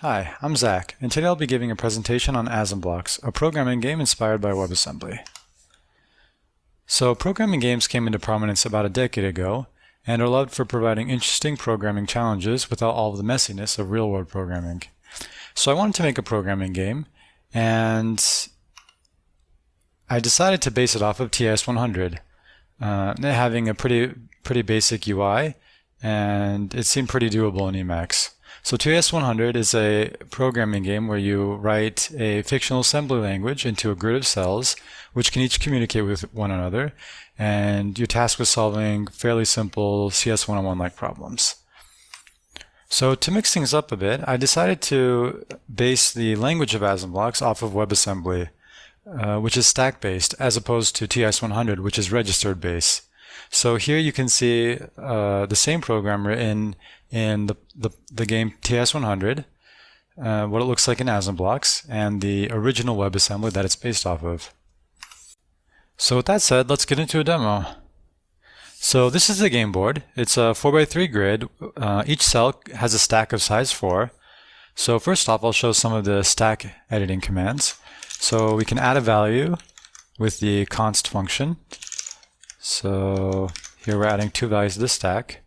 Hi, I'm Zach, and today I'll be giving a presentation on AsmBlocks, a programming game inspired by WebAssembly. So programming games came into prominence about a decade ago, and are loved for providing interesting programming challenges without all of the messiness of real-world programming. So I wanted to make a programming game, and I decided to base it off of TIS-100, uh, having a pretty pretty basic UI, and it seemed pretty doable in Emacs. So TIS-100 is a programming game where you write a fictional assembly language into a grid of cells, which can each communicate with one another, and you're tasked with solving fairly simple CS101-like problems. So to mix things up a bit, I decided to base the language of AsmBlocks off of WebAssembly, uh, which is stack-based, as opposed to TIS-100, which is registered-based. So here you can see uh, the same program written in the, the, the game TIS-100, uh, what it looks like in AsmBlocks, and the original WebAssembly that it's based off of. So with that said, let's get into a demo. So this is the game board. It's a 4x3 grid. Uh, each cell has a stack of size 4. So first off, I'll show some of the stack editing commands. So we can add a value with the const function. So here we're adding two values to the stack.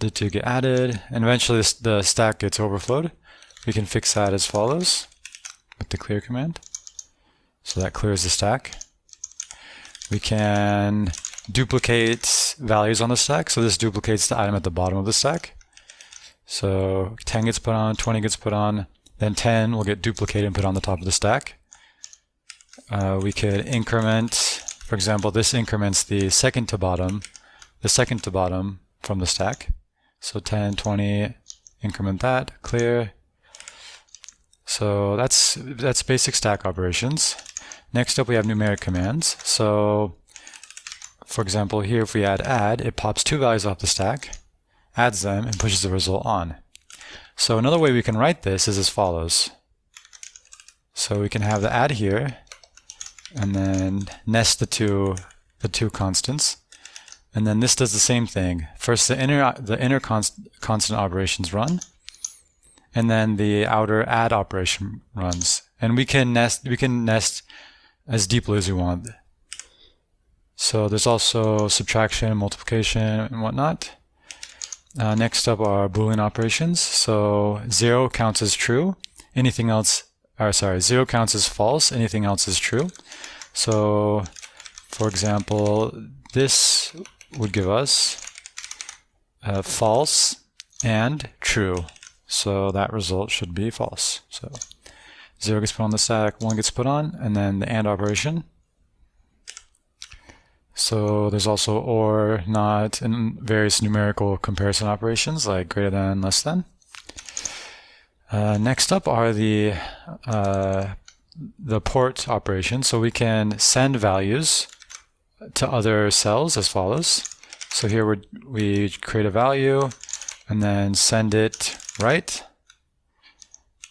The two get added, and eventually the stack gets overflowed. We can fix that as follows with the clear command. So that clears the stack. We can duplicate values on the stack. So this duplicates the item at the bottom of the stack. So 10 gets put on, 20 gets put on, then 10 will get duplicated and put on the top of the stack. Uh, we could increment for example, this increments the second to bottom, the second to bottom from the stack. So 10, 20, increment that, clear. So that's that's basic stack operations. Next up we have numeric commands. So for example, here if we add add, it pops two values off the stack, adds them, and pushes the result on. So another way we can write this is as follows. So we can have the add here, and then nest the two the two constants. And then this does the same thing. First the inner the inner const, constant operations run, and then the outer add operation runs. And we can nest we can nest as deeply as we want. So there's also subtraction, multiplication, and whatnot. Uh, next up are Boolean operations. So zero counts as true. Anything else or sorry, zero counts as false, anything else is true. So, for example, this would give us uh, false and true. So that result should be false. So 0 gets put on the stack, 1 gets put on, and then the AND operation. So there's also OR, NOT, and various numerical comparison operations like greater than, less than. Uh, next up are the uh, the port operation. So we can send values to other cells as follows. So here we we create a value and then send it right.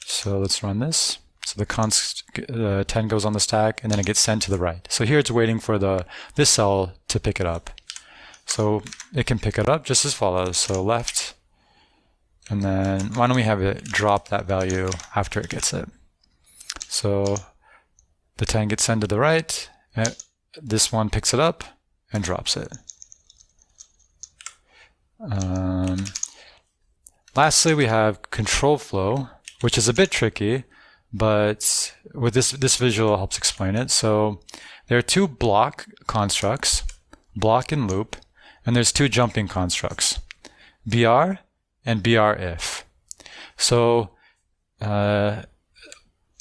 So let's run this. So the const uh, 10 goes on the stack and then it gets sent to the right. So here it's waiting for the this cell to pick it up. So it can pick it up just as follows. So left and then why don't we have it drop that value after it gets it? So the 10 gets sent to the right, and this one picks it up and drops it. Um, lastly, we have control flow, which is a bit tricky, but with this, this visual helps explain it. So there are two block constructs, block and loop, and there's two jumping constructs, br and br if. So uh,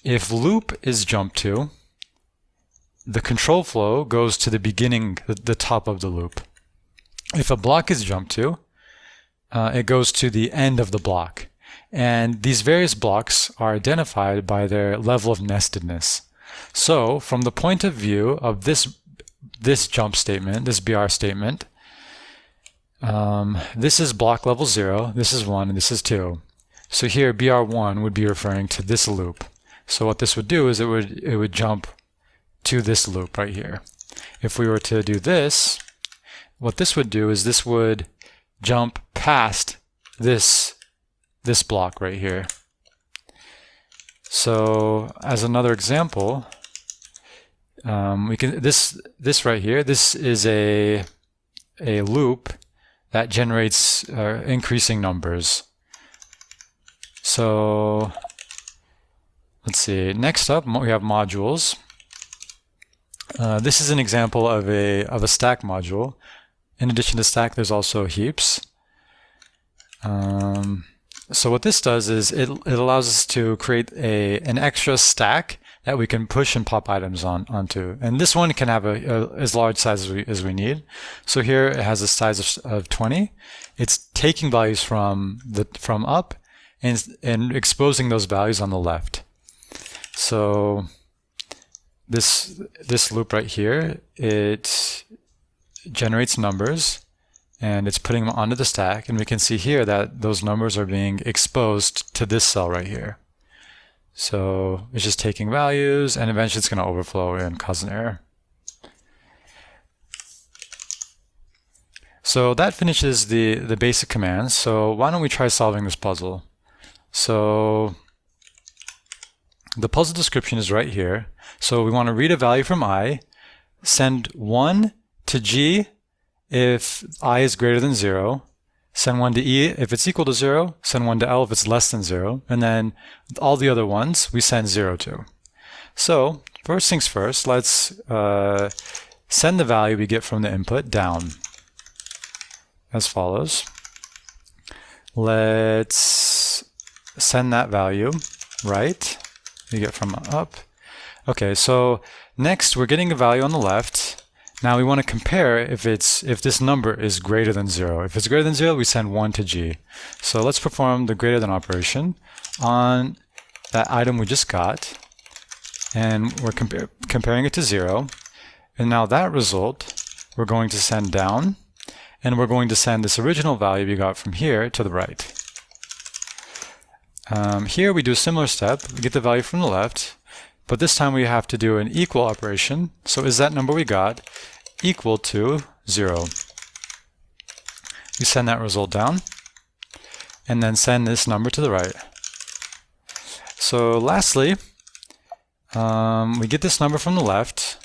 if loop is jumped to, the control flow goes to the beginning, the top of the loop. If a block is jumped to, uh, it goes to the end of the block. And these various blocks are identified by their level of nestedness. So from the point of view of this, this jump statement, this BR statement, um, this is block level 0, this is 1, and this is 2. So here BR1 would be referring to this loop. So what this would do is it would, it would jump to this loop right here. If we were to do this, what this would do is this would jump past this, this block right here. So as another example, um, we can this this right here. This is a a loop that generates uh, increasing numbers. So let's see. Next up, we have modules. Uh, this is an example of a of a stack module. In addition to stack, there's also heaps. Um, so what this does is it, it allows us to create a an extra stack that we can push and pop items on onto. And this one can have a, a as large size as we, as we need. So here it has a size of, of 20. It's taking values from the from up and, and exposing those values on the left. So this this loop right here, it generates numbers and it's putting them onto the stack. And we can see here that those numbers are being exposed to this cell right here. So it's just taking values and eventually it's going to overflow and cause an error. So that finishes the, the basic commands. So why don't we try solving this puzzle? So the puzzle description is right here. So we want to read a value from i, send 1 to g if i is greater than 0, send 1 to e if it's equal to 0, send 1 to l if it's less than 0, and then all the other ones we send 0 to. So first things first, let's uh, send the value we get from the input down as follows. Let's send that value right, we get from up. Okay, so next we're getting a value on the left, now we want to compare if it's if this number is greater than 0. If it's greater than 0, we send 1 to g. So let's perform the greater than operation on that item we just got. And we're compa comparing it to 0. And now that result we're going to send down. And we're going to send this original value we got from here to the right. Um, here we do a similar step. We get the value from the left. But this time we have to do an equal operation. So is that number we got equal to 0? We send that result down and then send this number to the right. So lastly, um, we get this number from the left.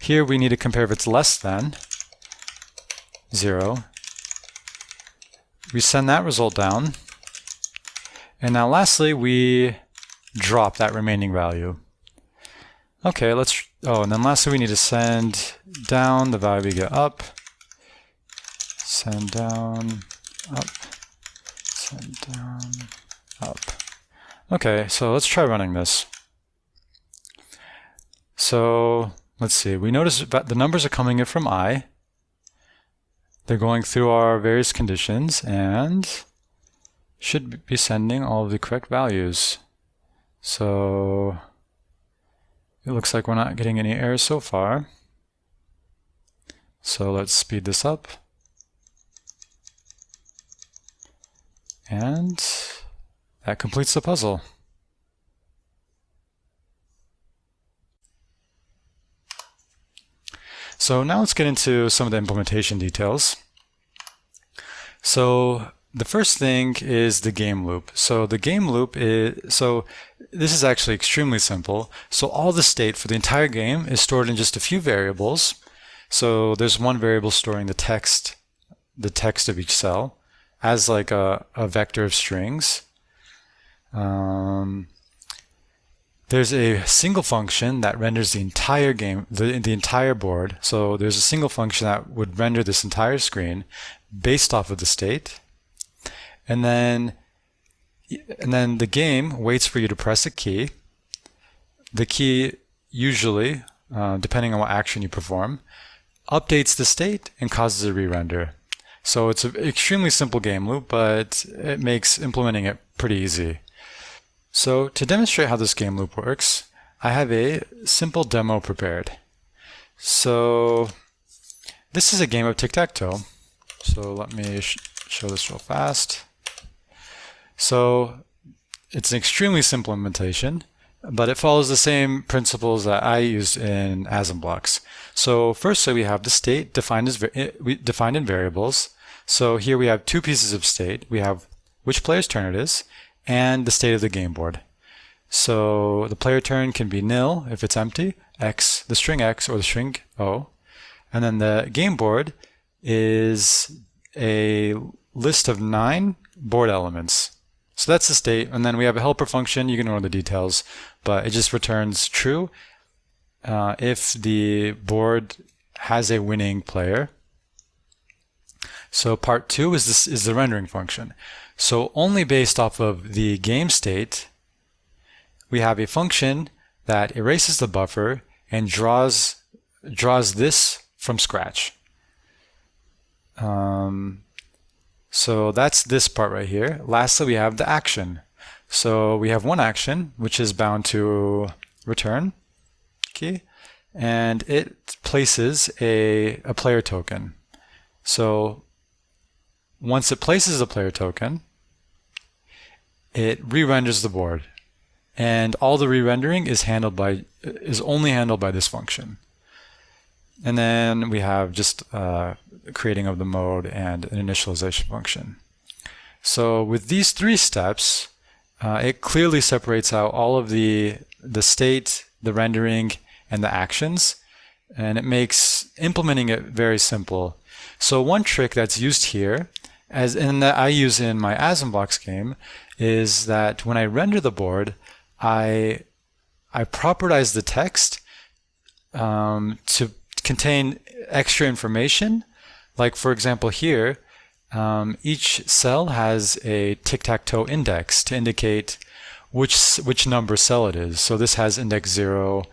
Here we need to compare if it's less than 0. We send that result down. And now lastly, we drop that remaining value. Okay, let's, oh, and then lastly we need to send down the value we get up, send down, up, send down, up. Okay, so let's try running this. So let's see, we notice that the numbers are coming in from i. They're going through our various conditions and should be sending all of the correct values. So it looks like we're not getting any errors so far. So let's speed this up. And that completes the puzzle. So now let's get into some of the implementation details. So the first thing is the game loop. So the game loop is, so this is actually extremely simple. So all the state for the entire game is stored in just a few variables. So there's one variable storing the text, the text of each cell as like a, a vector of strings. Um, there's a single function that renders the entire game, the, the entire board. So there's a single function that would render this entire screen based off of the state. And then, and then the game waits for you to press a key. The key usually, uh, depending on what action you perform, updates the state and causes a re-render. So it's an extremely simple game loop, but it makes implementing it pretty easy. So to demonstrate how this game loop works, I have a simple demo prepared. So this is a game of tic-tac-toe. So let me sh show this real fast. So it's an extremely simple implementation, but it follows the same principles that I used in AsmBlocks. So firstly, we have the state defined as eh, defined in variables. So here we have two pieces of state. We have which player's turn it is, and the state of the game board. So the player turn can be nil if it's empty, x, the string x or the string o. And then the game board is a list of nine board elements. So that's the state. And then we have a helper function. You can ignore the details, but it just returns true uh, if the board has a winning player. So part two is this is the rendering function. So only based off of the game state, we have a function that erases the buffer and draws draws this from scratch. Um, so that's this part right here. Lastly, we have the action. So we have one action, which is bound to return key, and it places a, a player token. So once it places a player token, it re-renders the board. And all the re-rendering is handled by is only handled by this function. And then we have just uh, creating of the mode and an initialization function. So with these three steps, uh, it clearly separates out all of the the state, the rendering, and the actions, and it makes implementing it very simple. So one trick that's used here, as and that I use in my AsmBlocks game, is that when I render the board, I I propertize the text um, to contain extra information. Like for example here, um, each cell has a tic-tac-toe index to indicate which which number cell it is. So this has index 0,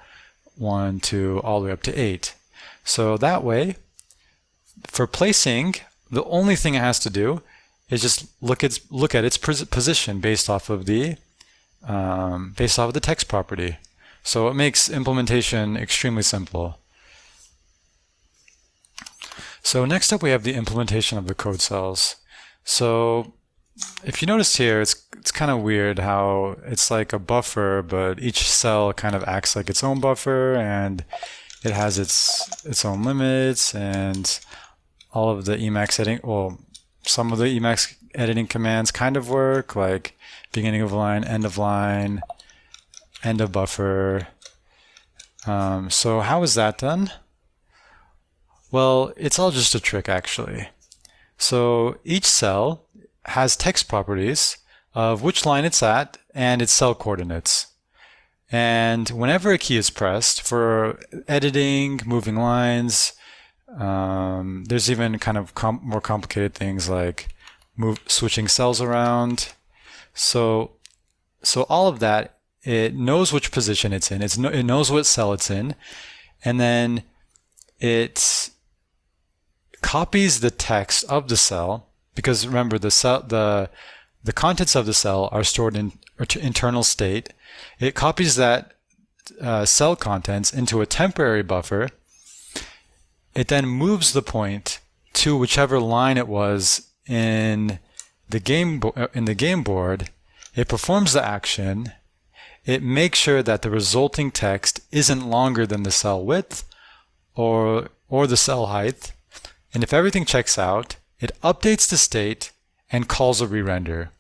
1, 2, all the way up to 8. So that way, for placing, the only thing it has to do is just look at look at its position based off of the um, based off of the text property. So it makes implementation extremely simple. So next up we have the implementation of the code cells. So if you notice here, it's it's kind of weird how it's like a buffer, but each cell kind of acts like its own buffer, and it has its its own limits, and all of the Emacs editing. Well, some of the Emacs editing commands kind of work, like beginning of line, end of line, end of buffer. Um, so how is that done? Well, it's all just a trick actually. So each cell has text properties of which line it's at and its cell coordinates. And whenever a key is pressed for editing, moving lines, um, there's even kind of com more complicated things like move, switching cells around. So, so all of that, it knows which position it's in. It's no, it knows what cell it's in, and then it copies the text of the cell because remember the cell the the contents of the cell are stored in internal state. It copies that uh, cell contents into a temporary buffer. It then moves the point to whichever line it was in the game in the game board. It performs the action. It makes sure that the resulting text isn't longer than the cell width or or the cell height. And if everything checks out, it updates the state and calls a re-render.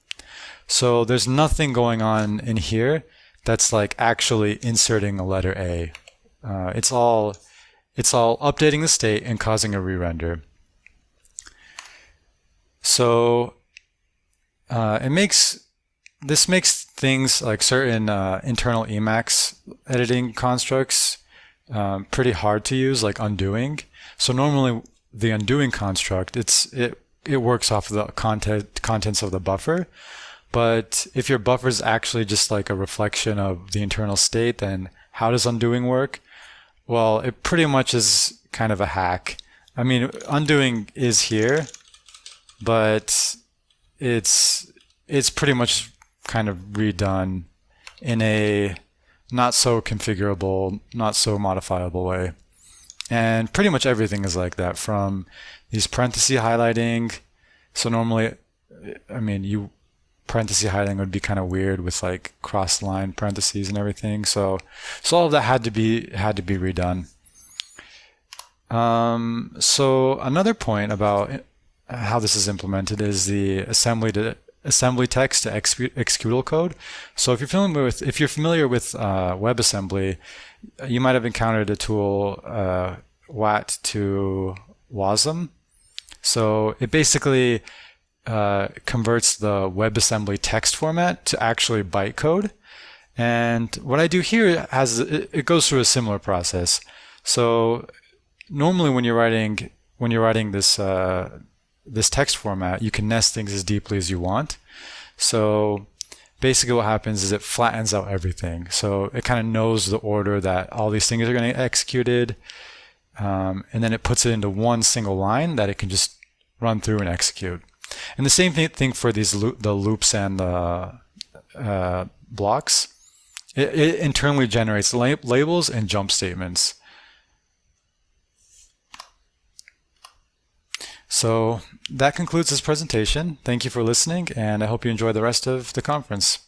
So there's nothing going on in here that's like actually inserting a letter A. Uh, it's all it's all updating the state and causing a re-render. So uh, it makes this makes things like certain uh, internal Emacs editing constructs um, pretty hard to use, like undoing. So normally the undoing construct, it's it it works off of the content contents of the buffer. But if your buffer is actually just like a reflection of the internal state, then how does undoing work? Well, it pretty much is kind of a hack. I mean, undoing is here, but it's it's pretty much kind of redone in a not so configurable, not so modifiable way. And pretty much everything is like that from these parenthesis highlighting. So normally, I mean, you parenthesis highlighting would be kind of weird with like cross line parentheses and everything. So, so all of that had to be, had to be redone. Um, so another point about how this is implemented is the assembly to assembly text to executable code. So if you're familiar with if you're familiar with uh, WebAssembly, you might have encountered a tool uh, WAT to WASM. So it basically uh, converts the WebAssembly text format to actually bytecode. And what I do here has it goes through a similar process. So normally when you're writing when you're writing this uh, this text format, you can nest things as deeply as you want. So basically what happens is it flattens out everything. So it kind of knows the order that all these things are going to get executed. Um, and then it puts it into one single line that it can just run through and execute. And the same thing for these the loops and the uh, blocks. It, it, internally generates lab labels and jump statements. So that concludes this presentation. Thank you for listening, and I hope you enjoy the rest of the conference.